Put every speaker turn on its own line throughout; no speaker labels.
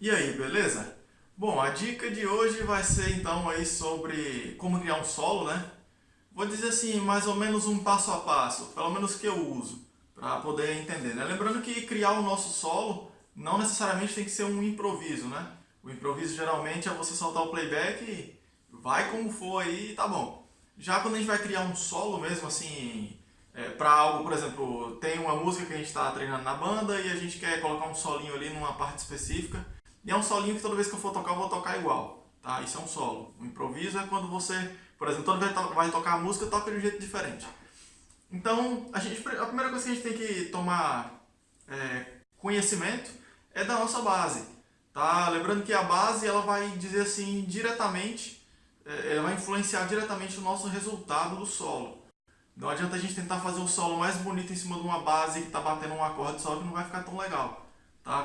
E aí, beleza? Bom, a dica de hoje vai ser então aí sobre como criar um solo, né? Vou dizer assim, mais ou menos um passo a passo, pelo menos que eu uso, para poder entender, né? Lembrando que criar o nosso solo não necessariamente tem que ser um improviso, né? O improviso geralmente é você soltar o playback e vai como for aí e tá bom. Já quando a gente vai criar um solo mesmo, assim, é, para algo, por exemplo, tem uma música que a gente está treinando na banda e a gente quer colocar um solinho ali numa parte específica, e é um solinho que toda vez que eu for tocar, eu vou tocar igual, tá? Isso é um solo. O improviso é quando você, por exemplo, toda vez que vai tocar a música, toca de um jeito diferente. Então, a, gente, a primeira coisa que a gente tem que tomar é, conhecimento é da nossa base, tá? Lembrando que a base, ela vai dizer assim, diretamente, é, ela vai influenciar diretamente o nosso resultado do solo. Não adianta a gente tentar fazer o solo mais bonito em cima de uma base que está batendo um acorde só que não vai ficar tão legal.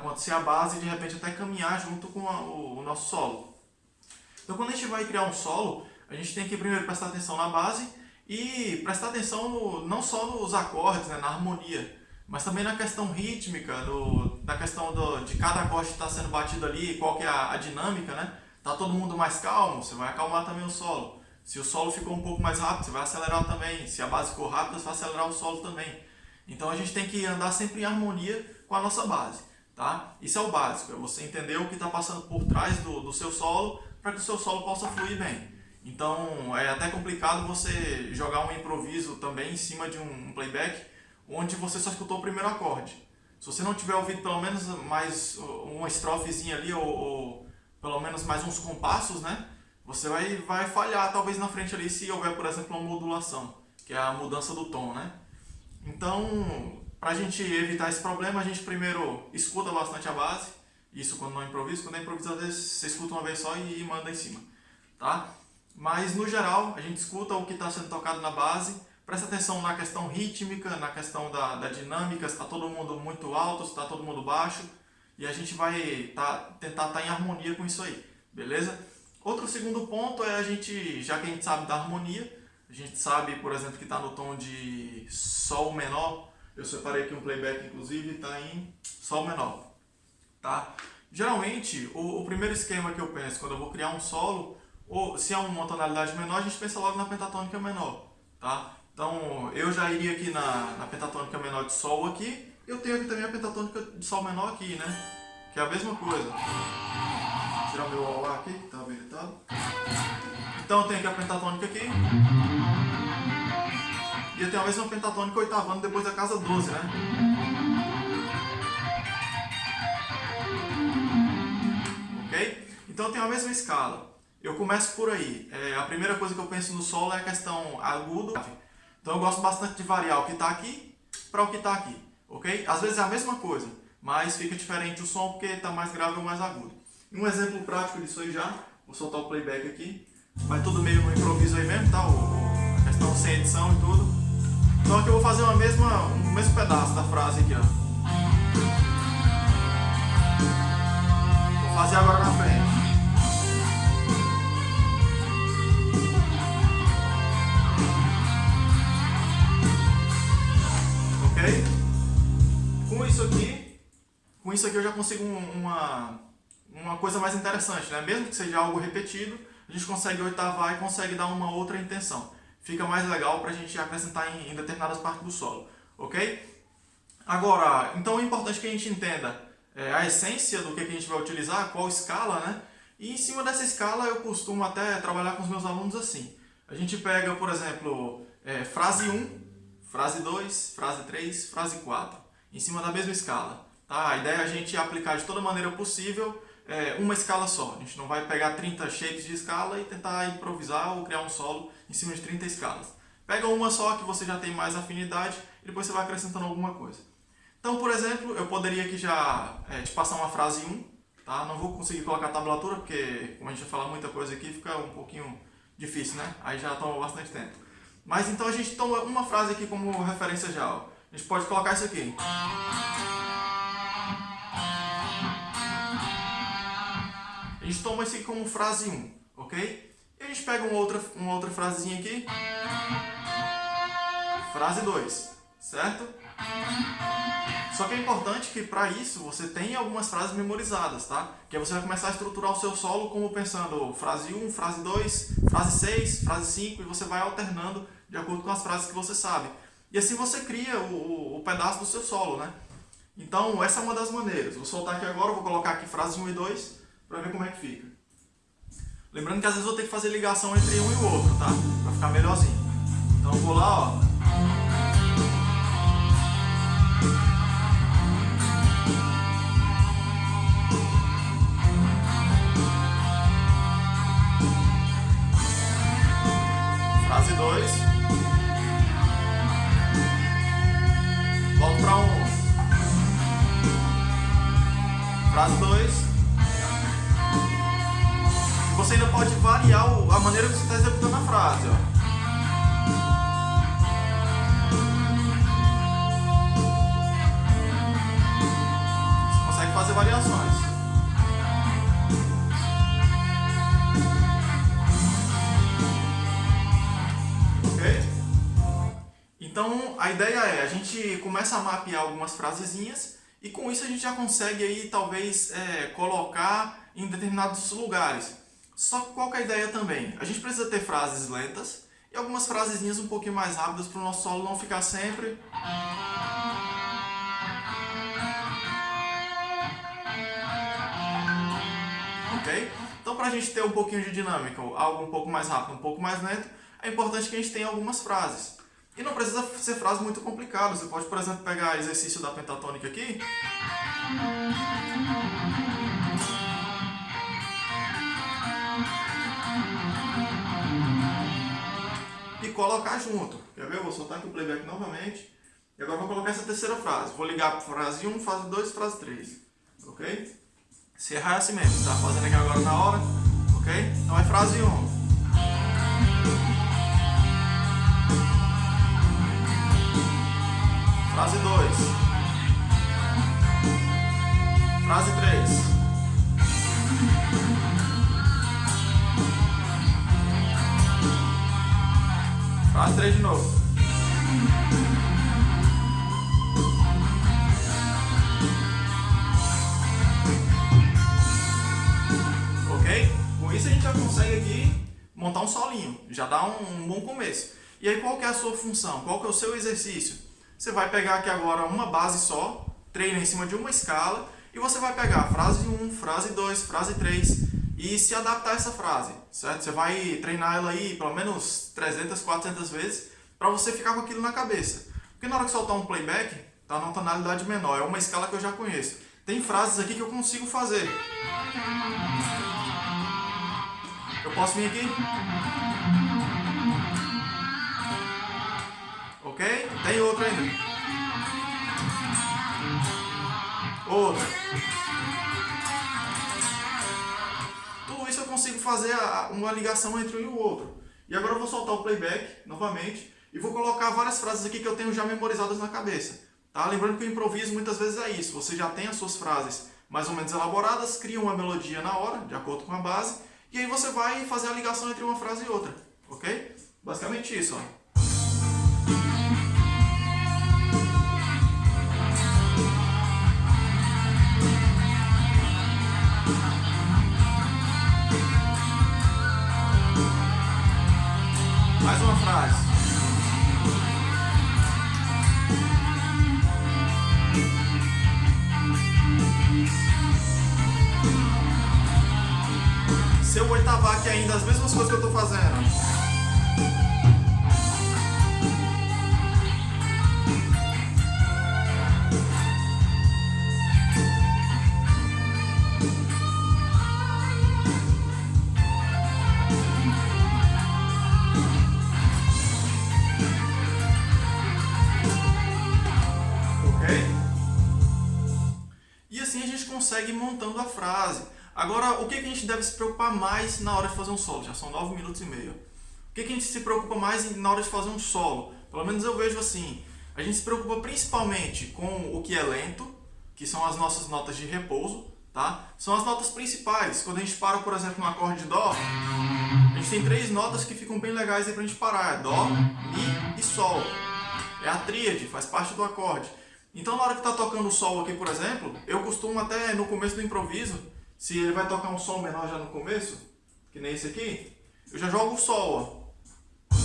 Quanto se a base de repente até caminhar junto com a, o, o, nosso solo. Então quando a gente vai criar um solo, a gente tem que primeiro prestar atenção na base e prestar atenção no, não só nos acordes, né, na harmonia, mas também na questão rítmica, no, na questão do, de cada acorde que está sendo batido ali, qual que é a, a dinâmica, né? Tá todo mundo mais calmo, você vai acalmar também o solo. Se o solo ficou um pouco mais rápido, você vai acelerar também. Se a base ficou rápida, você vai acelerar o solo também. Então a gente tem que andar sempre em harmonia com a nossa base. Tá? Isso é o básico, é você entender o que está passando por trás do, do seu solo para que o seu solo possa fluir bem. Então é até complicado você jogar um improviso também em cima de um playback onde você só escutou o primeiro acorde. Se você não tiver ouvido pelo menos mais uma estrofezinha ali ou, ou pelo menos mais uns compassos, né? você vai, vai falhar talvez na frente ali se houver, por exemplo, uma modulação, que é a mudança do tom, né? Então, para a gente evitar esse problema, a gente primeiro escuta bastante a base, isso quando não improvisa, quando é vezes você escuta uma vez só e manda em cima, tá? Mas, no geral, a gente escuta o que está sendo tocado na base, presta atenção na questão rítmica, na questão da, da dinâmica, se está todo mundo muito alto, se está todo mundo baixo, e a gente vai tá, tentar estar tá em harmonia com isso aí, beleza? Outro segundo ponto é a gente, já que a gente sabe da harmonia, a gente sabe, por exemplo, que está no tom de Sol menor, eu separei aqui um playback, inclusive, está em Sol menor, tá? Geralmente, o, o, primeiro esquema que eu penso quando eu vou criar um solo, ou se é uma tonalidade menor, a gente pensa logo na pentatônica menor, tá? Então, eu já iria aqui na, na pentatônica menor de Sol aqui, eu tenho aqui também a pentatônica de Sol menor aqui, né? Que é a mesma coisa tirar meu Auá aqui, que está habilitado. Então eu tenho aqui a pentatônica aqui. E tenho a mesma pentatônica oitavando depois da casa 12, né? Ok? Então tenho a mesma escala. Eu começo por aí. É, a primeira coisa que eu penso no solo é a questão agudo. Então eu gosto bastante de variar o que está aqui para o que está aqui. Ok? Às vezes é a mesma coisa, mas fica diferente o som porque está mais grave ou mais agudo. Um exemplo prático disso aí já, vou soltar o playback aqui. Vai tudo meio no improviso aí mesmo, tá? A questão sem edição e tudo. Então aqui eu vou fazer uma mesma, um mesmo pedaço da frase aqui, ó. Vou fazer agora na frente. Ok? Com isso aqui, com isso aqui eu já consigo uma uma coisa mais interessante, né? Mesmo que seja algo repetido, a gente consegue oitavar e consegue dar uma outra intenção. Fica mais legal para a gente acrescentar em, em, determinadas partes do solo, ok? Agora, então é importante que a gente entenda é, a essência do que, a gente vai utilizar, qual escala, né? E em cima dessa escala eu costumo até trabalhar com os meus alunos assim. A gente pega, por exemplo, é, frase 1, frase 2, frase 3, frase 4, em cima da mesma escala. Tá? A ideia é a gente aplicar de toda maneira possível é, uma escala só. A gente não vai pegar 30 shapes de escala e tentar improvisar ou criar um solo em cima de 30 escalas. Pega uma só que você já tem mais afinidade e depois você vai acrescentando alguma coisa. Então, por exemplo, eu poderia aqui já é, te passar uma frase 1, tá? Não vou conseguir colocar a tablatura porque, como a gente vai falar muita coisa aqui, fica um pouquinho difícil, né? Aí já toma bastante tempo. Mas então a gente toma uma frase aqui como referência já. A gente pode colocar isso aqui. Gente toma isso aqui como frase 1, ok? E a gente pega uma outra, uma outra frasezinha aqui. Frase 2, certo? Só que é importante que para isso você tenha algumas frases memorizadas, tá? Que aí você vai começar a estruturar o seu solo como pensando frase 1, frase 2, frase 6, frase 5 e você vai alternando de acordo com as frases que você sabe. E assim você cria o, o, o pedaço do seu solo, né? Então essa é uma das maneiras. Vou soltar aqui agora, vou colocar aqui frases 1 e 2 para ver como é que fica. Lembrando que às vezes vou ter que fazer ligação entre um e o outro, tá? Para ficar melhorzinho. Então vou lá, ó. Frase 2. Volto para 1. Um. Frase 2. Você ainda pode variar a maneira que você está executando a frase. Ó. Você consegue fazer variações. Então, a ideia é, a gente começa a mapear algumas frasezinhas e com isso a gente já consegue aí, talvez, é, colocar em determinados lugares. Só que qual é a ideia também? A gente precisa ter frases lentas e algumas frasezinhas um pouquinho mais rápidas para o nosso solo não ficar sempre... Ok? Então, para a gente ter um pouquinho de dinâmica, algo um pouco mais rápido, um pouco mais lento, é importante que a gente tenha algumas frases. E não precisa ser frase muito complicada. Você pode, por exemplo, pegar exercício da pentatônica aqui. Colocar junto. Quer ver? Eu vou soltar aqui o playback novamente. E agora vou colocar essa terceira frase. Vou ligar para frase 1, frase 2 frase 3. Ok? Se errar é assim mesmo. Tá fazendo aqui agora na hora. Ok? Então é frase 1. Frase 2. Bom começo. E aí qual que é a sua função? Qual que é o seu exercício? Você vai pegar aqui agora uma base só, treina em cima de uma escala, e você vai pegar frase 1, frase 2, frase 3 e se adaptar a essa frase, certo? Você vai treinar ela aí pelo menos 300, 400 vezes para você ficar com aquilo na cabeça. Porque na hora que soltar um playback, tá numa tonalidade menor, é uma escala que eu já conheço. Tem frases aqui que eu consigo fazer. Eu posso vir aqui? Ok? Tem outra ainda. Outra. Tudo isso eu consigo fazer uma ligação entre um e o outro. E agora eu vou soltar o playback novamente e vou colocar várias frases aqui que eu tenho já memorizadas na cabeça. Tá? Lembrando que o improviso muitas vezes é isso. Você já tem as suas frases mais ou menos elaboradas, cria uma melodia na hora, de acordo com a base, e aí você vai fazer a ligação entre uma frase e outra. Ok? Basicamente isso. Ó. montando a frase. Agora, o que a gente deve se preocupar mais na hora de fazer um solo? Já são 9 minutos e meio. O que a gente se preocupa mais na hora de fazer um solo? Pelo menos eu vejo assim. A gente se preocupa principalmente com o que é lento, que são as nossas notas de repouso, tá? São as notas principais. Quando a gente para, por exemplo, no acorde de Dó, a gente tem três notas que ficam bem legais aí pra gente parar. É Dó, Mi e Sol. É a tríade, faz parte do acorde. Então na hora que está tocando o sol aqui, por exemplo, eu costumo até no começo do improviso, se ele vai tocar um sol menor já no começo, que nem esse aqui, eu já jogo o sol, ó.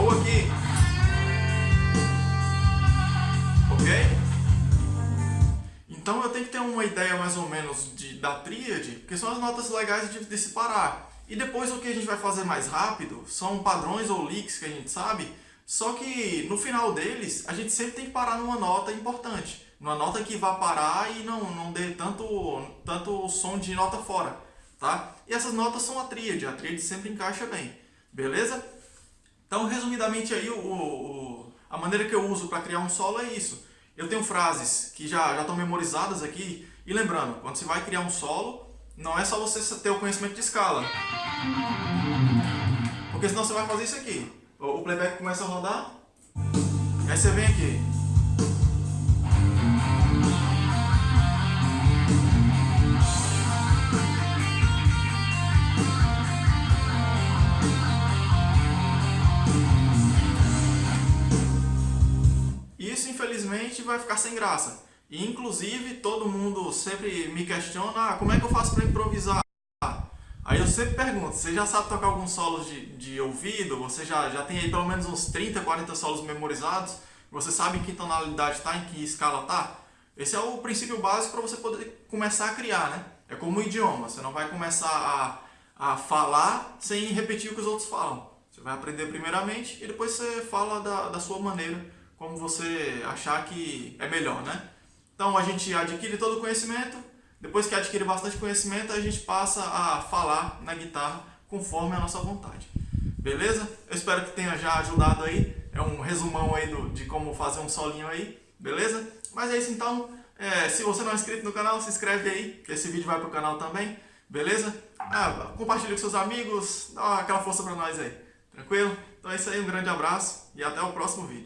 Ou aqui. Ok? Então eu tenho que ter uma ideia mais ou menos de, da tríade, que são as notas legais de, de parar. E depois o que a gente vai fazer mais rápido são padrões ou licks que a gente sabe, só que no final deles a gente sempre tem que parar numa nota importante. Numa nota que vá parar e não, não dê tanto, tanto som de nota fora. Tá? E essas notas são a tríade, a tríade sempre encaixa bem. Beleza? Então resumidamente aí o, o a maneira que eu uso para criar um solo é isso. Eu tenho frases que já, já estão memorizadas aqui. E lembrando, quando você vai criar um solo, não é só você ter o conhecimento de escala. Porque senão você vai fazer isso aqui. O playback começa a rodar, aí você vem aqui. Isso, infelizmente, vai ficar sem graça. Inclusive, todo mundo sempre me questiona, ah, como é que eu faço para improvisar? Sempre pergunto, você já sabe tocar alguns solos de, de ouvido? Você já, já tem aí pelo menos uns 30, 40 solos memorizados? Você sabe em que tonalidade está, em que escala está? Esse é o princípio básico para você poder começar a criar, né? É como o idioma, você não vai começar a, a falar sem repetir o que os outros falam. Você vai aprender primeiramente e depois você fala da, da sua maneira, como você achar que é melhor, né? Então a gente adquire todo o conhecimento, depois que adquire bastante conhecimento, a gente passa a falar na guitarra conforme a nossa vontade. Beleza? Eu espero que tenha já ajudado aí. É um resumão aí do, de como fazer um solinho aí. Beleza? Mas é isso então. É, se você não é inscrito no canal, se inscreve aí, que esse vídeo vai pro canal também. Beleza? Ah, compartilha com seus amigos, dá aquela força pra nós aí. Tranquilo? Então é isso aí, um grande abraço e até o próximo vídeo.